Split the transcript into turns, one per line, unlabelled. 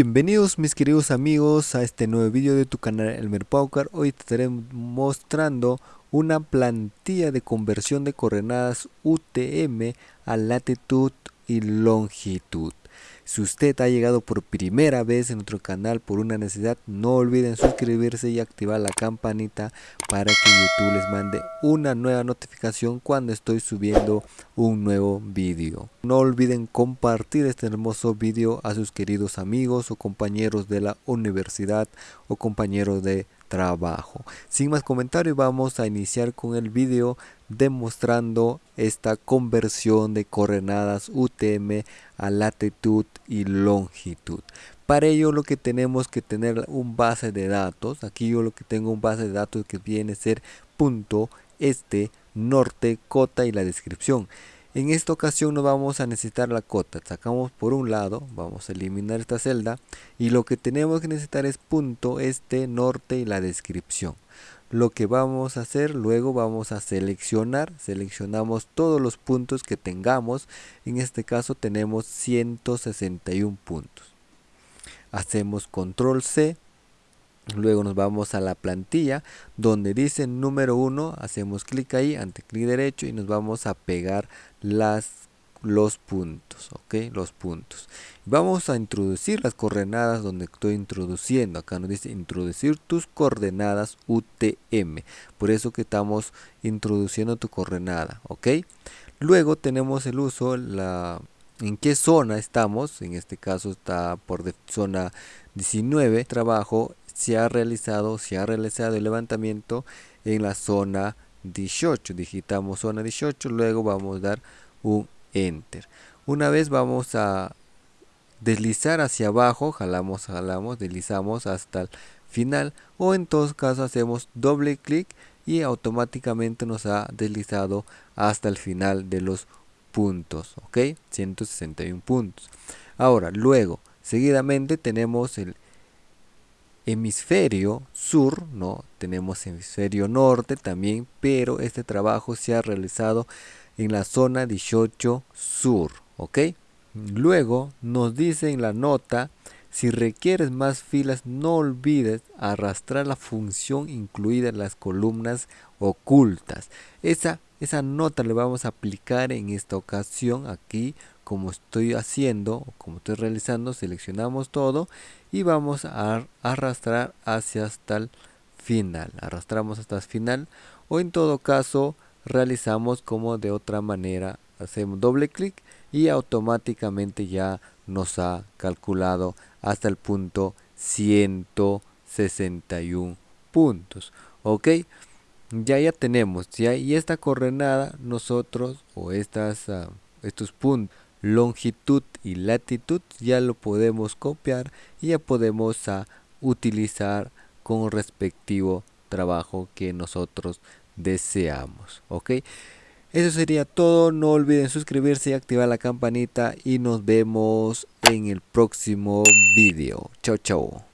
Bienvenidos mis queridos amigos a este nuevo vídeo de tu canal Elmer Paucar. Hoy te estaré mostrando una plantilla de conversión de coordenadas UTM a latitud y longitud. Si usted ha llegado por primera vez en nuestro canal por una necesidad, no olviden suscribirse y activar la campanita para que YouTube les mande una nueva notificación cuando estoy subiendo un nuevo vídeo. No olviden compartir este hermoso vídeo a sus queridos amigos o compañeros de la universidad o compañeros de trabajo. Sin más comentarios vamos a iniciar con el vídeo demostrando esta conversión de coordenadas UTM a latitud y longitud. Para ello lo que tenemos que tener un base de datos. Aquí yo lo que tengo un base de datos que viene a ser punto, este, norte, cota y la descripción. En esta ocasión no vamos a necesitar la cota. Sacamos por un lado, vamos a eliminar esta celda y lo que tenemos que necesitar es punto, este, norte y la descripción. Lo que vamos a hacer luego vamos a seleccionar, seleccionamos todos los puntos que tengamos. En este caso tenemos 161 puntos. Hacemos control C Luego nos vamos a la plantilla donde dice número 1, hacemos clic ahí, ante clic derecho y nos vamos a pegar las, los puntos, ok, los puntos. Vamos a introducir las coordenadas donde estoy introduciendo, acá nos dice introducir tus coordenadas UTM, por eso que estamos introduciendo tu coordenada, ok. Luego tenemos el uso, la en qué zona estamos, en este caso está por zona 19, trabajo se ha realizado, se ha realizado el levantamiento en la zona 18. Digitamos zona 18, luego vamos a dar un enter. Una vez vamos a deslizar hacia abajo, jalamos, jalamos, deslizamos hasta el final o en todos casos hacemos doble clic y automáticamente nos ha deslizado hasta el final de los puntos, ok, 161 puntos. Ahora, luego, seguidamente tenemos el hemisferio sur, ¿no? Tenemos hemisferio norte también, pero este trabajo se ha realizado en la zona 18 sur, ¿ok? Luego nos dice en la nota, si requieres más filas, no olvides arrastrar la función incluida en las columnas ocultas. Esa, esa nota le vamos a aplicar en esta ocasión aquí como estoy haciendo como estoy realizando seleccionamos todo y vamos a arrastrar hacia hasta el final. Arrastramos hasta el final o en todo caso realizamos como de otra manera hacemos doble clic y automáticamente ya nos ha calculado hasta el punto 161 puntos. Ok ya ya tenemos ya y esta coordenada nosotros o estas uh, estos puntos longitud y latitud ya lo podemos copiar y ya podemos a, utilizar con respectivo trabajo que nosotros deseamos ok eso sería todo no olviden suscribirse y activar la campanita y nos vemos en el próximo vídeo chao chao